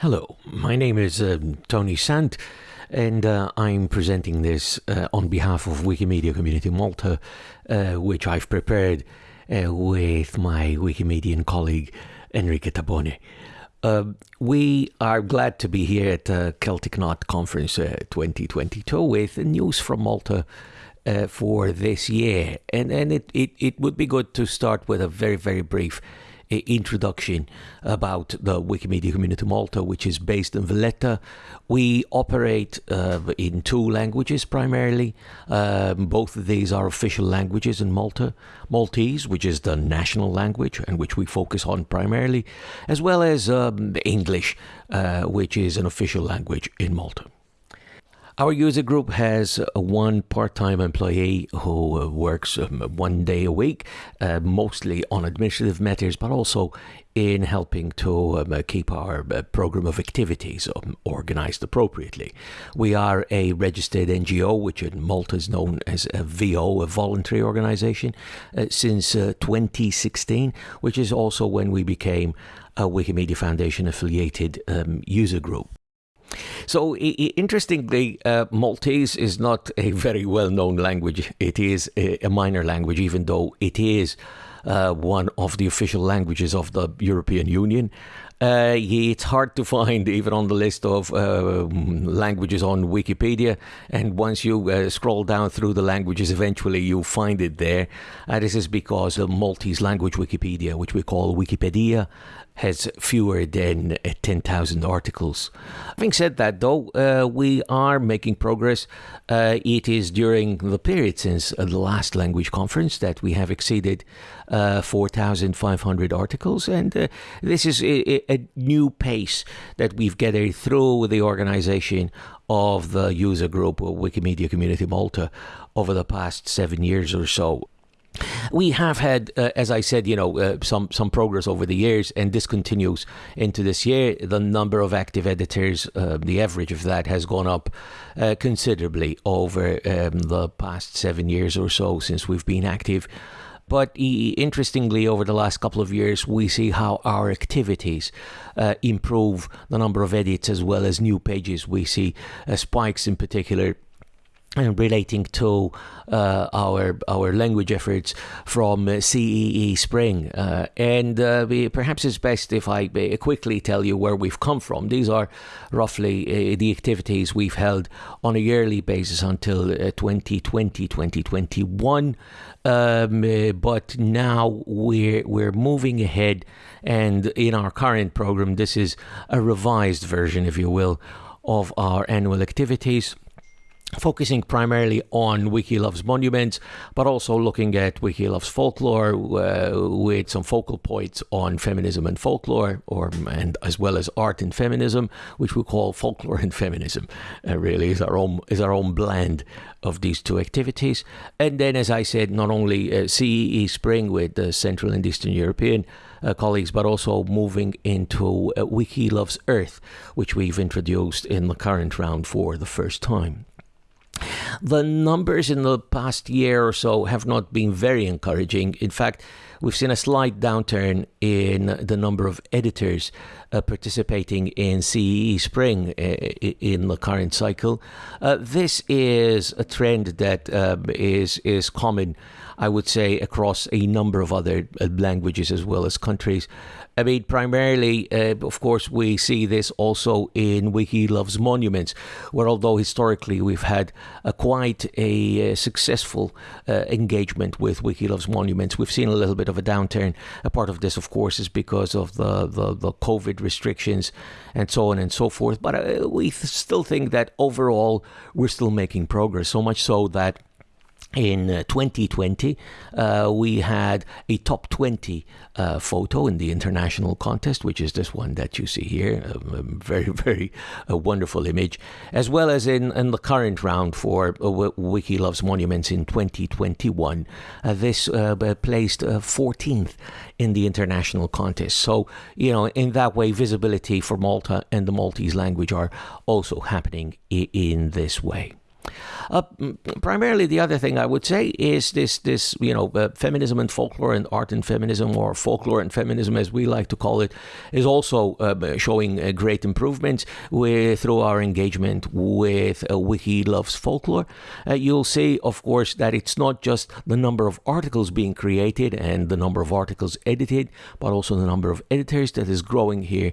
Hello, my name is uh, Toni Sant, and uh, I'm presenting this uh, on behalf of Wikimedia Community Malta, uh, which I've prepared uh, with my Wikimedian colleague Enrique Tabone. We are glad to be here at the Celtic Knot Conference 2022 with news from Malta for this year. And, and it, it, it would be good to start with a very, very brief introduction about the Wikimedia Community Malta, which is based in Valletta. We operate uh, in two languages primarily. Um, both of these are official languages in Malta Maltese, which is the national language and which we focus on primarily, as well as um, English, uh, which is an official language in Malta. Our user group has one part time employee who uh, works um, one day a week, uh, mostly on administrative matters, but also in helping to um, uh, keep our uh, program of activities um, organized appropriately. We are a registered NGO, which in Malta is known as a VO, a voluntary organization, uh, since uh, 2016, which is also when we became a Wikimedia Foundation affiliated um, user group. So, interestingly, uh, Maltese is not a very well known language. It is a, minor language, even though it is uh, one of the official languages of the European Union. Uh, it's hard to find even on the list of uh, languages on Wikipedia. And once you uh, scroll down through the languages, eventually you find it there. this is because the Maltese language Wikipedia, which we call Wikipedija, has fewer than uh, 10,000 articles. Having said that, though, uh, we are making progress. Uh, it is during the period since uh, the last language conference that we have exceeded uh, 4,500 articles, and this is a, a, new pace that we've gathered through the organization of the user group Wikimedia Community Malta over the past seven years or so. We have had, uh, as I said, you know, uh, some some progress over the years, and this continues into this year. The number of active editors, uh, the average of that, has gone up uh, considerably over um, the past seven years or so since we've been active. But interestingly, over the last couple of years, we see how our activities uh, improve the number of edits as well as new pages. We see uh, spikes in particular relating to uh, our our language efforts from uh, CEE Spring. Uh, and uh, we, perhaps it's best if I uh, quickly tell you where we've come from. These are roughly uh, the activities we've held on a yearly basis until 2020, 2021. Um, but now we're we're moving ahead, and in our current program, this is a revised version, if you will, of our annual activities focusing primarily on Wiki Loves Monuments, but also looking at Wiki Loves Folklore uh, with some focal points on feminism and folklore, or and as well as art and feminism, which we call folklore and feminism. Uh, really, is our own is our own blend of these two activities. And then, as I said, not only uh, CEE Spring with the Central and Eastern European. Uh, colleagues, but also moving into uh, Wiki Loves Earth, which we've introduced in the current round for the first time. The numbers in the past year or so have not been very encouraging. In fact, we've seen a slight downturn in the number of editors uh, participating in CEE Spring uh, in the current cycle. Uh, this is a trend that um, is is common, I would say, across a number of other uh, languages as well as countries. I mean, primarily, uh, of course, we see this also in Wiki Loves Monuments, where although historically we've had a quite a, uh, successful uh, engagement with Wiki Loves Monuments, we've seen a little bit of a downturn. A part of this, of course, is because of the, the, the COVID restrictions and so on and so forth. But uh, we th- still think that overall we're still making progress, so much so that in uh, 2020, uh, we had a top 20 uh, photo in the international contest, which is this one that you see here. A, a very, very a wonderful image. As well as in, in the current round for uh, Wiki Loves Monuments in 2021. Uh, this uh, placed 14th in the international contest. So, you know, in that way, visibility for Malta and the Maltese language are also happening in this way. Uh, primarily, the other thing I would say is this this you know uh, feminism and folklore and art and feminism or folklore and feminism as we like to call it is also uh, showing uh, great improvements with through our engagement with uh, Wiki Loves Folklore. Uh, you'll see, of course, that it's not just the number of articles being created and the number of articles edited, but also the number of editors that is growing here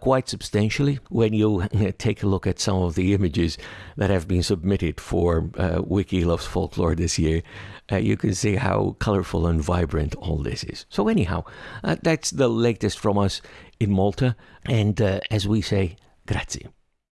quite substantially. When you take a look at some of the images that have been submitted for uh, Wiki Loves Folklore this year, uh, you can see how colorful and vibrant all this is. So, anyhow, uh, that's the latest from us in Malta. And uh, as we say, grazie.